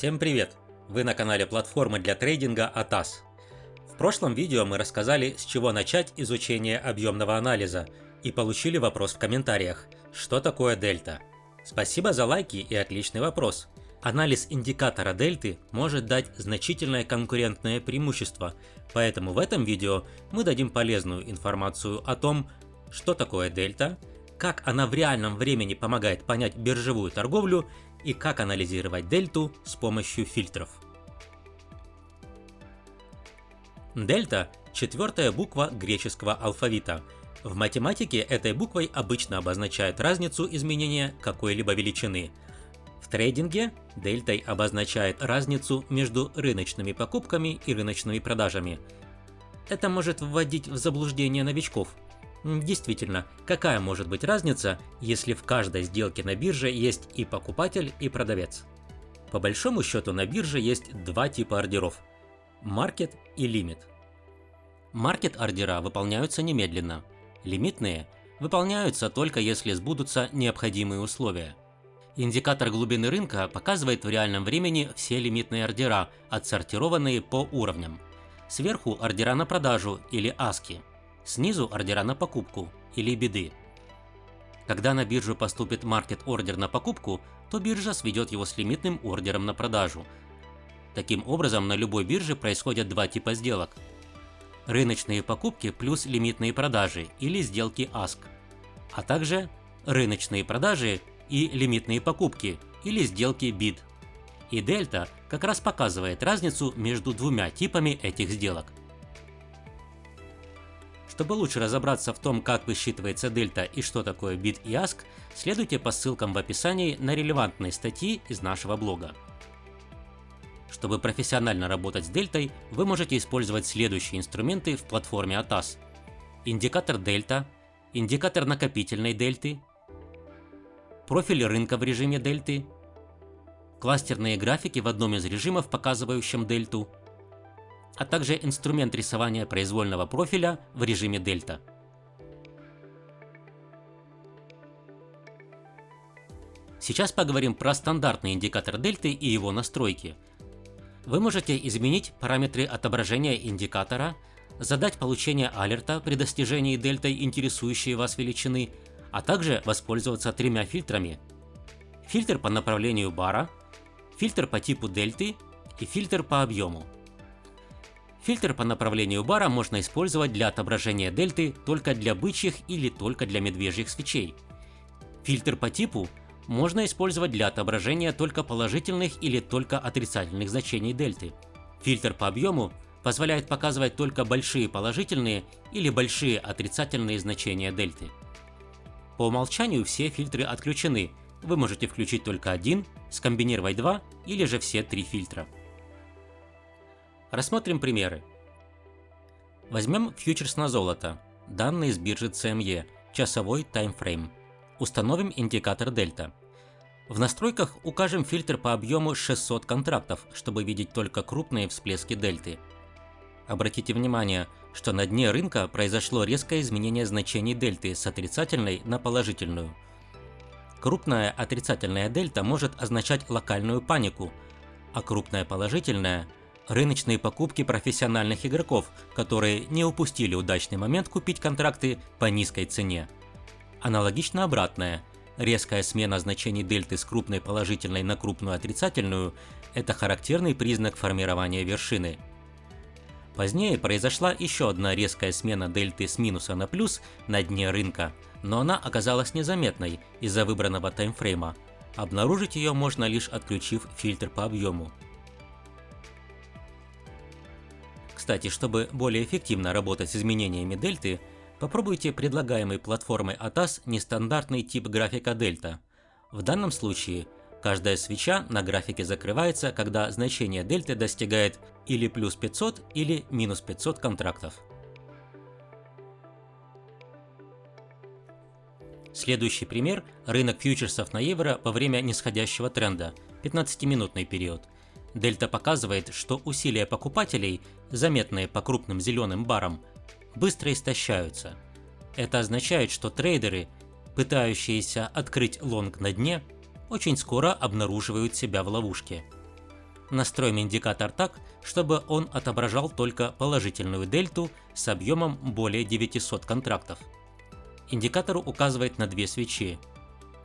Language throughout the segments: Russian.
Всем привет! Вы на канале платформы для трейдинга ATAS. В прошлом видео мы рассказали, с чего начать изучение объемного анализа и получили вопрос в комментариях, что такое дельта. Спасибо за лайки и отличный вопрос. Анализ индикатора дельты может дать значительное конкурентное преимущество, поэтому в этом видео мы дадим полезную информацию о том, что такое дельта, как она в реальном времени помогает понять биржевую торговлю и как анализировать дельту с помощью фильтров. Дельта – четвертая буква греческого алфавита. В математике этой буквой обычно обозначают разницу изменения какой-либо величины. В трейдинге дельтой обозначает разницу между рыночными покупками и рыночными продажами. Это может вводить в заблуждение новичков – Действительно, какая может быть разница, если в каждой сделке на бирже есть и покупатель, и продавец? По большому счету на бирже есть два типа ордеров – маркет и лимит. Маркет ордера выполняются немедленно, лимитные выполняются только если сбудутся необходимые условия. Индикатор глубины рынка показывает в реальном времени все лимитные ордера, отсортированные по уровням. Сверху ордера на продажу или аски – Снизу ордера на покупку или биды. Когда на биржу поступит маркет-ордер на покупку, то биржа сведет его с лимитным ордером на продажу. Таким образом, на любой бирже происходят два типа сделок. Рыночные покупки плюс лимитные продажи или сделки ASK, а также рыночные продажи и лимитные покупки или сделки BID. И дельта как раз показывает разницу между двумя типами этих сделок. Чтобы лучше разобраться в том, как высчитывается дельта и что такое бит и аск, следуйте по ссылкам в описании на релевантные статьи из нашего блога. Чтобы профессионально работать с дельтой, вы можете использовать следующие инструменты в платформе ATAS. Индикатор дельта, индикатор накопительной дельты, профиль рынка в режиме дельты, кластерные графики в одном из режимов, показывающим дельту, а также инструмент рисования произвольного профиля в режиме дельта. Сейчас поговорим про стандартный индикатор дельты и его настройки. Вы можете изменить параметры отображения индикатора, задать получение алерта при достижении дельтой интересующей вас величины, а также воспользоваться тремя фильтрами. Фильтр по направлению бара, фильтр по типу дельты и фильтр по объему. Фильтр по направлению бара можно использовать для отображения дельты только для бычьих или только для медвежьих свечей. Фильтр по типу можно использовать для отображения только положительных или только отрицательных значений дельты. Фильтр по объему позволяет показывать только большие положительные или большие отрицательные значения дельты. По умолчанию все фильтры отключены, вы можете включить только один, скомбинировать два или же все три фильтра. Рассмотрим примеры. Возьмем фьючерс на золото, данные с биржи CME, часовой таймфрейм. Установим индикатор дельта. В настройках укажем фильтр по объему 600 контрактов, чтобы видеть только крупные всплески дельты. Обратите внимание, что на дне рынка произошло резкое изменение значений дельты с отрицательной на положительную. Крупная отрицательная дельта может означать локальную панику, а крупная положительная рыночные покупки профессиональных игроков, которые не упустили удачный момент купить контракты по низкой цене. Аналогично обратное. Резкая смена значений дельты с крупной положительной на крупную отрицательную – это характерный признак формирования вершины. Позднее произошла еще одна резкая смена дельты с минуса на плюс на дне рынка, но она оказалась незаметной из-за выбранного таймфрейма. Обнаружить ее можно лишь отключив фильтр по объему. Кстати, чтобы более эффективно работать с изменениями дельты, попробуйте предлагаемый платформой ATAS нестандартный тип графика дельта. В данном случае каждая свеча на графике закрывается, когда значение дельты достигает или плюс 500 или минус 500 контрактов. Следующий пример – рынок фьючерсов на евро во время нисходящего тренда, 15-минутный период – Дельта показывает, что усилия покупателей, заметные по крупным зеленым барам, быстро истощаются. Это означает, что трейдеры, пытающиеся открыть лонг на дне, очень скоро обнаруживают себя в ловушке. Настроим индикатор так, чтобы он отображал только положительную дельту с объемом более 900 контрактов. Индикатор указывает на две свечи.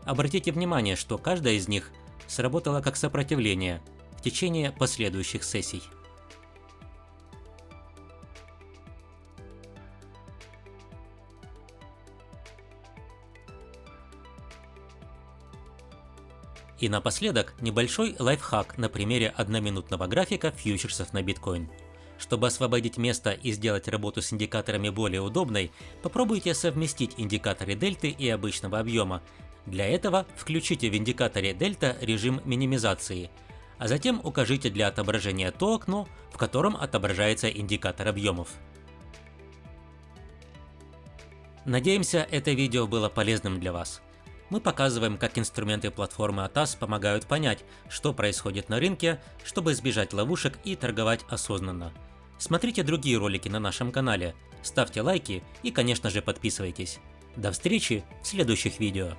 Обратите внимание, что каждая из них сработала как сопротивление течение последующих сессий. И напоследок небольшой лайфхак на примере одноминутного графика фьючерсов на биткоин. Чтобы освободить место и сделать работу с индикаторами более удобной, попробуйте совместить индикаторы дельты и обычного объема. Для этого включите в индикаторе дельта режим минимизации, а затем укажите для отображения то окно, в котором отображается индикатор объемов. Надеемся, это видео было полезным для вас. Мы показываем, как инструменты платформы ATAS помогают понять, что происходит на рынке, чтобы избежать ловушек и торговать осознанно. Смотрите другие ролики на нашем канале, ставьте лайки и, конечно же, подписывайтесь. До встречи в следующих видео.